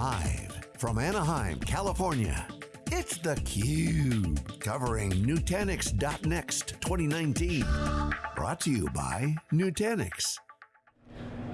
Live from Anaheim, California, it's theCUBE, covering Nutanix.next 2019. Brought to you by Nutanix.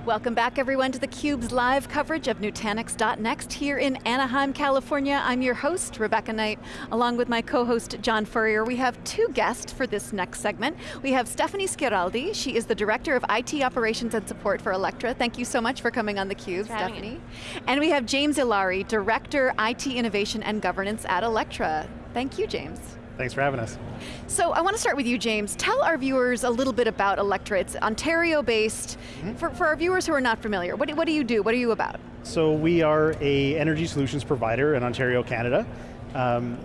Welcome back everyone to theCUBE's live coverage of Nutanix.next here in Anaheim, California. I'm your host, Rebecca Knight, along with my co-host, John Furrier. We have two guests for this next segment. We have Stephanie Schiraldi, she is the Director of IT Operations and Support for Alectra. Thank you so much for coming on theCUBE, Stephanie. And we have James Ilari, Director, IT Innovation and Governance at Alectra. Thank you, James. Thanks for having us. So I want to start with you, James. Tell our viewers a little bit about Alectra. It's Ontario-based. Mm -hmm. For, for our viewers who are not familiar, what do, what do you do? What are you about? So we are a energy solutions provider in Ontario, Canada. Um,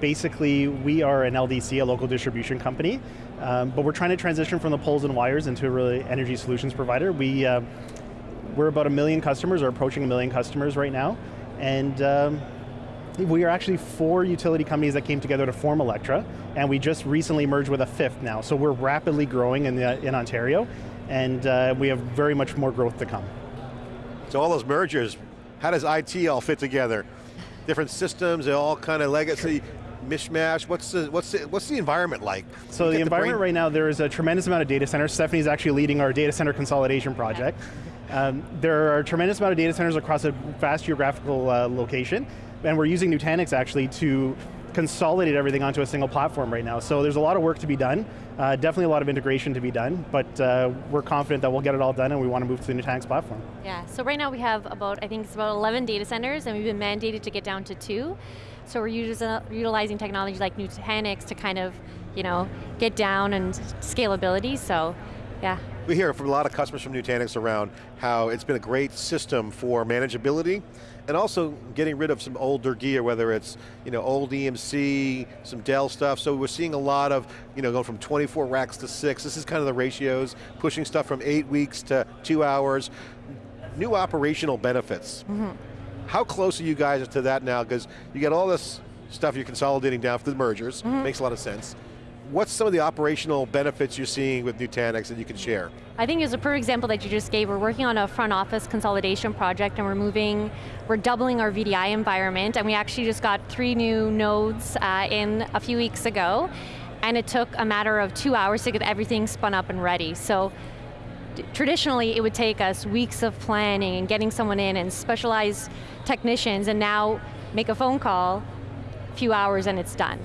basically, we are an LDC, a local distribution company, um, but we're trying to transition from the poles and wires into a really energy solutions provider. We, uh, we're about a million customers, or approaching a million customers right now, and um, we are actually four utility companies that came together to form Alectra, and we just recently merged with a fifth now. So we're rapidly growing in, the, in Ontario, and uh, we have very much more growth to come. So all those mergers, how does IT all fit together? Different systems, they all kind of legacy, mishmash? What's the, what's the, what's the environment like? So the environment the right now, there is a tremendous amount of data centers. Stephanie's actually leading our data center consolidation project. Um, there are a tremendous amount of data centers across a vast geographical uh, location and we're using Nutanix actually to consolidate everything onto a single platform right now. So there's a lot of work to be done, uh, definitely a lot of integration to be done, but uh, we're confident that we'll get it all done and we want to move to the Nutanix platform. Yeah, so right now we have about, I think it's about 11 data centers and we've been mandated to get down to two. So we're utilizing technology like Nutanix to kind of, you know, get down and scalability, so yeah. We hear from a lot of customers from Nutanix around how it's been a great system for manageability and also getting rid of some older gear, whether it's you know, old EMC, some Dell stuff, so we're seeing a lot of, you know, going from 24 racks to six, this is kind of the ratios, pushing stuff from eight weeks to two hours. New operational benefits. Mm -hmm. How close are you guys to that now? Because you get all this stuff you're consolidating down for the mergers, mm -hmm. makes a lot of sense what's some of the operational benefits you're seeing with Nutanix that you can share? I think as a per example that you just gave, we're working on a front office consolidation project and we're moving, we're doubling our VDI environment and we actually just got three new nodes uh, in a few weeks ago and it took a matter of two hours to get everything spun up and ready. So traditionally it would take us weeks of planning and getting someone in and specialized technicians and now make a phone call, a few hours and it's done.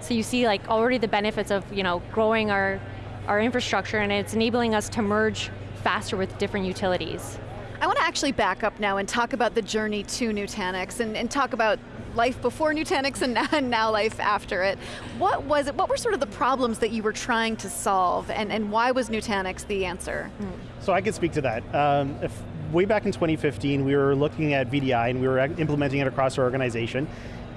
So you see like already the benefits of you know, growing our, our infrastructure and it's enabling us to merge faster with different utilities. I want to actually back up now and talk about the journey to Nutanix and, and talk about life before Nutanix and now, and now, life after it. What was it, what were sort of the problems that you were trying to solve and, and why was Nutanix the answer? Hmm. So I can speak to that. Um, if, way back in 2015, we were looking at VDI and we were implementing it across our organization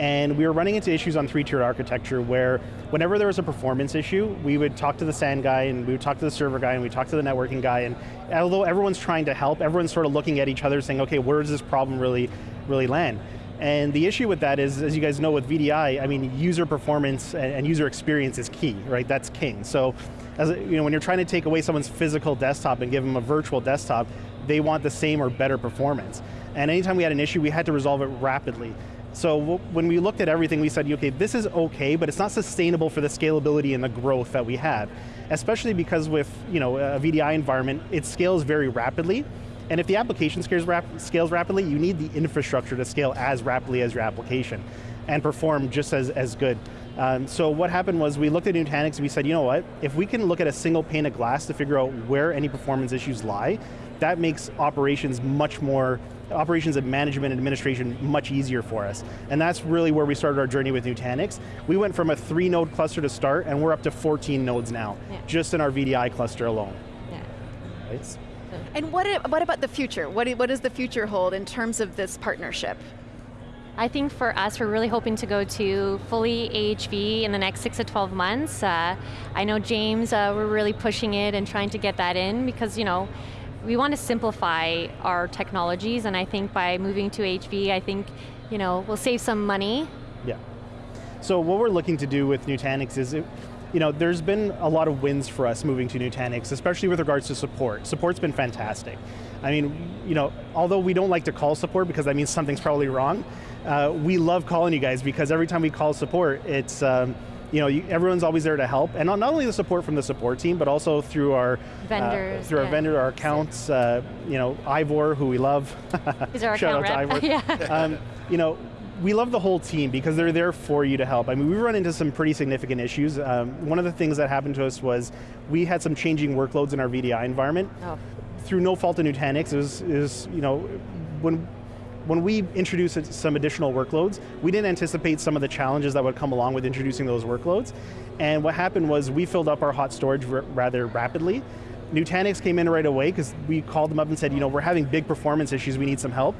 and we were running into issues on three-tiered architecture where whenever there was a performance issue, we would talk to the SAN guy and we would talk to the server guy and we talk to the networking guy and although everyone's trying to help, everyone's sort of looking at each other saying, okay, where does this problem really, really land? And the issue with that is, as you guys know with VDI, I mean, user performance and user experience is key, right? That's king. So, as you know, when you're trying to take away someone's physical desktop and give them a virtual desktop, they want the same or better performance. And anytime we had an issue, we had to resolve it rapidly. So when we looked at everything, we said, okay, this is okay, but it's not sustainable for the scalability and the growth that we have. Especially because with you know, a VDI environment, it scales very rapidly, and if the application scales, rap scales rapidly, you need the infrastructure to scale as rapidly as your application, and perform just as, as good. Um, so what happened was we looked at Nutanix and we said, you know what, if we can look at a single pane of glass to figure out where any performance issues lie, that makes operations much more, operations and management and administration much easier for us. And that's really where we started our journey with Nutanix. We went from a three node cluster to start and we're up to 14 nodes now, yeah. just in our VDI cluster alone. Yeah. Right? And what, what about the future? What, what does the future hold in terms of this partnership? I think for us, we're really hoping to go to fully AHV in the next six to 12 months. Uh, I know James, uh, we're really pushing it and trying to get that in because, you know, we want to simplify our technologies and I think by moving to HV, I think you know, we'll save some money. Yeah. So what we're looking to do with Nutanix is, it, you know, there's been a lot of wins for us moving to Nutanix, especially with regards to support. Support's been fantastic. I mean, you know, although we don't like to call support because that means something's probably wrong, uh, we love calling you guys because every time we call support, it's, um, you know, you, everyone's always there to help, and not, not, only the support from the support team, but also through our vendors, uh, through our vendor, our accounts. Uh, you know, Ivor, who we love. He's our Shout account out rep. to Ivor. um, you know, we love the whole team because they're there for you to help. I mean, we run into some pretty significant issues. Um, one of the things that happened to us was we had some changing workloads in our VDI environment. Oh. Through no fault of Nutanix, it was, it was you know, when when we introduced some additional workloads, we didn't anticipate some of the challenges that would come along with introducing those workloads. And what happened was we filled up our hot storage rather rapidly. Nutanix came in right away because we called them up and said, you know, we're having big performance issues, we need some help.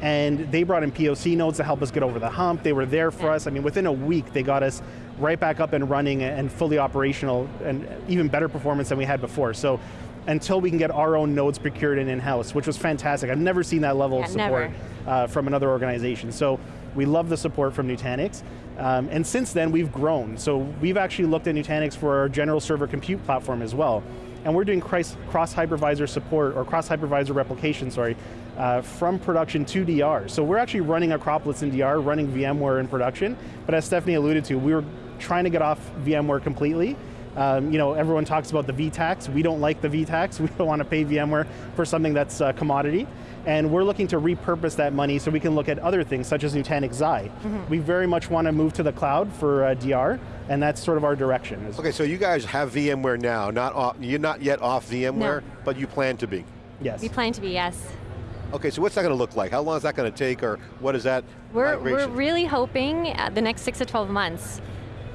And they brought in POC nodes to help us get over the hump. They were there for us. I mean, within a week, they got us right back up and running and fully operational and even better performance than we had before. So until we can get our own nodes procured and in-house, which was fantastic. I've never seen that level yeah, of support uh, from another organization. So we love the support from Nutanix. Um, and since then, we've grown. So we've actually looked at Nutanix for our general server compute platform as well. And we're doing cross-hypervisor support, or cross-hypervisor replication, sorry, uh, from production to DR. So we're actually running Acropolis in DR, running VMware in production, but as Stephanie alluded to, we were trying to get off VMware completely, um, you know, everyone talks about the VTax. We don't like the VTax. We don't want to pay VMware for something that's a commodity. And we're looking to repurpose that money so we can look at other things, such as Nutanix Xi. Mm -hmm. We very much want to move to the cloud for uh, DR, and that's sort of our direction. Okay, so you guys have VMware now. Not off, you're not yet off VMware, no. but you plan to be. Yes. We plan to be, yes. Okay, so what's that going to look like? How long is that going to take, or what is that We're, migration? we're really hoping uh, the next six to 12 months.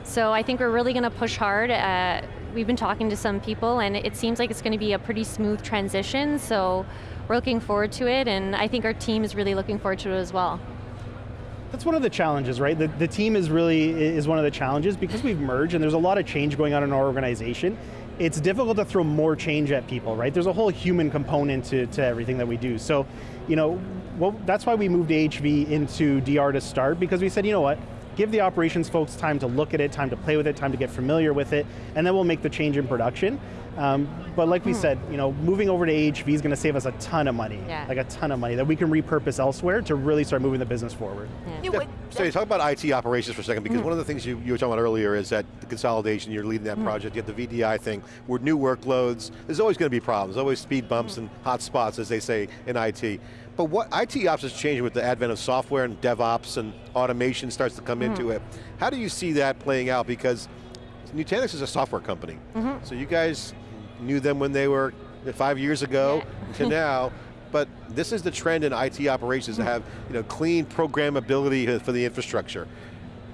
So I think we're really going to push hard. Uh, we've been talking to some people and it seems like it's going to be a pretty smooth transition, so we're looking forward to it and I think our team is really looking forward to it as well. That's one of the challenges, right? The, the team is really, is one of the challenges because we've merged and there's a lot of change going on in our organization. It's difficult to throw more change at people, right? There's a whole human component to, to everything that we do. So, you know, well, that's why we moved AHV into DR to start because we said, you know what, give the operations folks time to look at it, time to play with it, time to get familiar with it, and then we'll make the change in production. Um, but like we hmm. said, you know, moving over to AHV is going to save us a ton of money, yeah. like a ton of money that we can repurpose elsewhere to really start moving the business forward. Yeah. Yeah, so you talk about IT operations for a second, because mm. one of the things you, you, were talking about earlier is that the consolidation, you're leading that mm. project, you have the VDI thing, with new workloads, there's always going to be problems, always speed bumps mm. and hot spots, as they say in IT. But what IT ops is changing with the advent of software and DevOps and automation starts to come mm -hmm. into it. How do you see that playing out? Because Nutanix is a software company. Mm -hmm. So you guys knew them when they were five years ago yeah. to now, but this is the trend in IT operations to have you know, clean programmability for the infrastructure.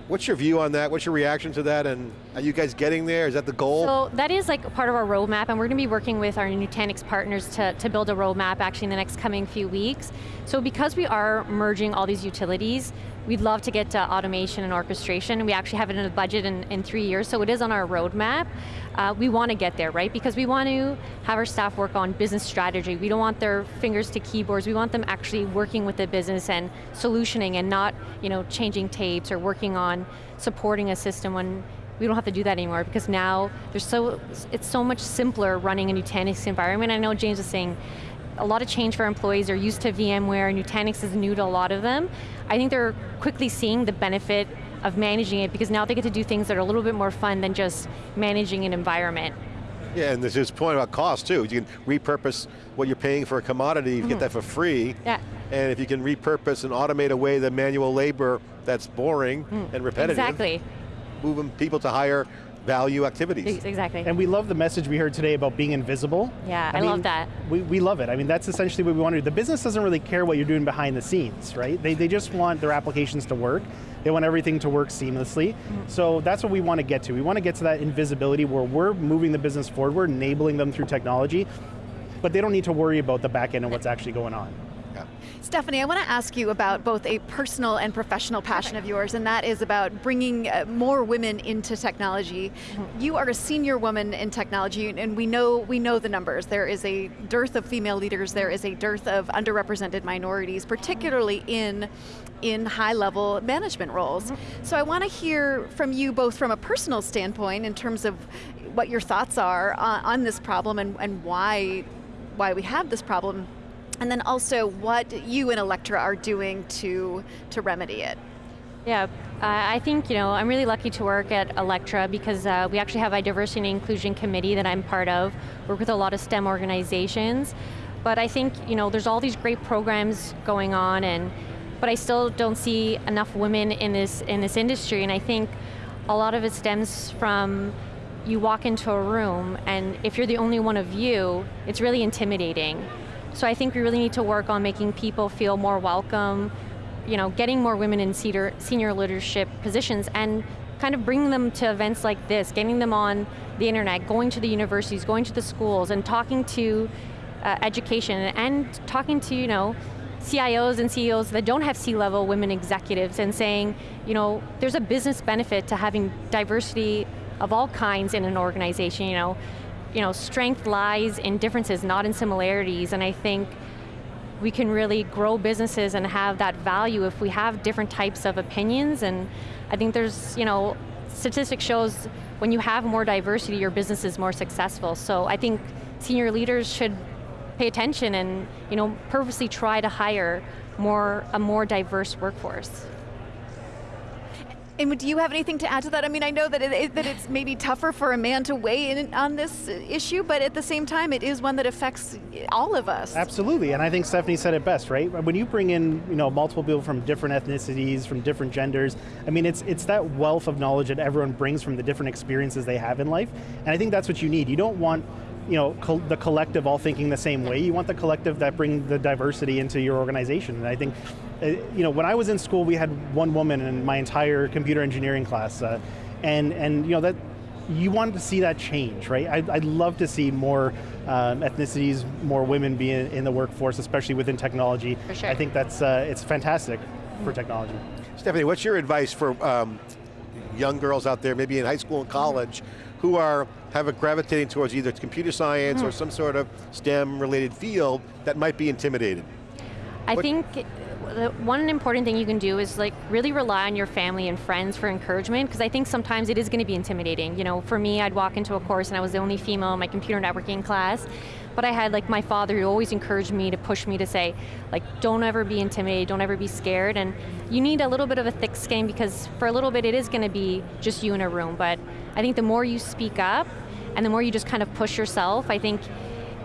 What's your view on that? What's your reaction to that? And are you guys getting there? Is that the goal? So that is like part of our roadmap and we're going to be working with our Nutanix partners to, to build a roadmap actually in the next coming few weeks. So because we are merging all these utilities, we'd love to get to automation and orchestration. We actually have it in the budget in, in three years, so it is on our roadmap. Uh, we want to get there, right? Because we want to have our staff work on business strategy. We don't want their fingers to keyboards. We want them actually working with the business and solutioning and not you know, changing tapes or working on supporting a system when we don't have to do that anymore because now there's so, it's so much simpler running a Nutanix environment. I know James was saying a lot of change for employees. They're used to VMware, Nutanix is new to a lot of them. I think they're quickly seeing the benefit of managing it because now they get to do things that are a little bit more fun than just managing an environment. Yeah, and there's this point about cost too. You can repurpose what you're paying for a commodity, you mm -hmm. get mm-hmm. that for free. Yeah. And if you can repurpose and automate away the manual labor that's boring mm, and repetitive. Exactly. Moving people to higher value activities. Exactly. And we love the message we heard today about being invisible. Yeah, I, I mean, love that. We, we love it. I mean, that's essentially what we want to do. The business doesn't really care what you're doing behind the scenes, right? They, they just want their applications to work. They want everything to work seamlessly. Mm -hmm. So that's what we want to get to. We want to get to that invisibility where we're moving the business forward, we're enabling them through technology, but they don't need to worry about the back end and what's actually going on. Yeah. Stephanie, I want to ask you about both a personal and professional passion of yours, and that is about bringing uh, more women into technology. Mm-hmm. You are a senior woman in technology, and we know we know the numbers. There is a dearth of female leaders. There is a dearth of underrepresented minorities, particularly in in high-level management roles. Mm-hmm. So I want to hear from you both from a personal standpoint in terms of what your thoughts are on, on this problem and, and why why we have this problem and then also what you and Alectra are doing to, to remedy it. Yeah, I think, you know, I'm really lucky to work at Alectra because uh, we actually have a diversity and inclusion committee that I'm part of, work with a lot of STEM organizations. But I think, you know, there's all these great programs going on and but I still don't see enough women in this in this industry and I think a lot of it stems from you walk into a room and if you're the only one of you, it's really intimidating. So I think we really need to work on making people feel more welcome, you know, getting more women in senior, senior leadership positions and kind of bringing them to events like this, getting them on the internet, going to the universities, going to the schools and talking to uh, education and talking to, you know, CIOs and CEOs that don't have C-level women executives and saying, you know, there's a business benefit to having diversity of all kinds in an organization, you know. You know, strength lies in differences, not in similarities, and I think we can really grow businesses and have that value if we have different types of opinions, and I think there's, you know, statistics shows when you have more diversity, your business is more successful, so I think senior leaders should pay attention and, you know, purposely try to hire more, a more diverse workforce. And do you have anything to add to that? I mean, I know that, it, that it's maybe tougher for a man to weigh in on this issue, but at the same time, it is one that affects all of us. Absolutely, and I think Stephanie said it best, right? When you bring in you know, multiple people from different ethnicities, from different genders, I mean, it's, it's that wealth of knowledge that everyone brings from the different experiences they have in life, and I think that's what you need. You don't want you know, co the collective all thinking the same way. You want the collective that bring the diversity into your organization. And I think, uh, you know, when I was in school, we had one woman in my entire computer engineering class. Uh, and, and, you know, that, you wanted to see that change, right? I'd, I'd love to see more um, ethnicities, more women be in, in, the workforce, especially within technology. For sure. I think that's, uh, it's fantastic for technology. Stephanie, what's your advice for um, young girls out there, maybe in high school and college, who are have a gravitating towards either computer science mm. or some sort of STEM related field that might be intimidated? I what? think one important thing you can do is like really rely on your family and friends for encouragement because I think sometimes it is going to be intimidating. You know, for me, I'd walk into a course and I was the only female in my computer networking class, but I had like my father who always encouraged me to push me to say, like, don't ever be intimidated, don't ever be scared, and you need a little bit of a thick skin because for a little bit it is going to be just you in a room, but I think the more you speak up and the more you just kind of push yourself, I think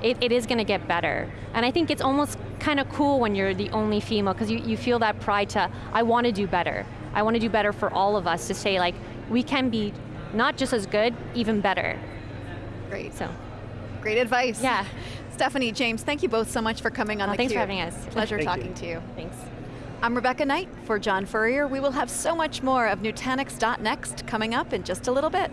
it, it is going to get better. And I think it's almost kind of cool when you're the only female because you, you feel that pride to, I want to do better. I want to do better for all of us to say like, we can be not just as good, even better. Great. So, Great advice. Yeah. Stephanie, James, thank you both so much for coming on oh, the Thanks Cube. for having us. Pleasure talking you. to you. Thanks. I'm Rebecca Knight for John Furrier. We will have so much more of Nutanix.next coming up in just a little bit.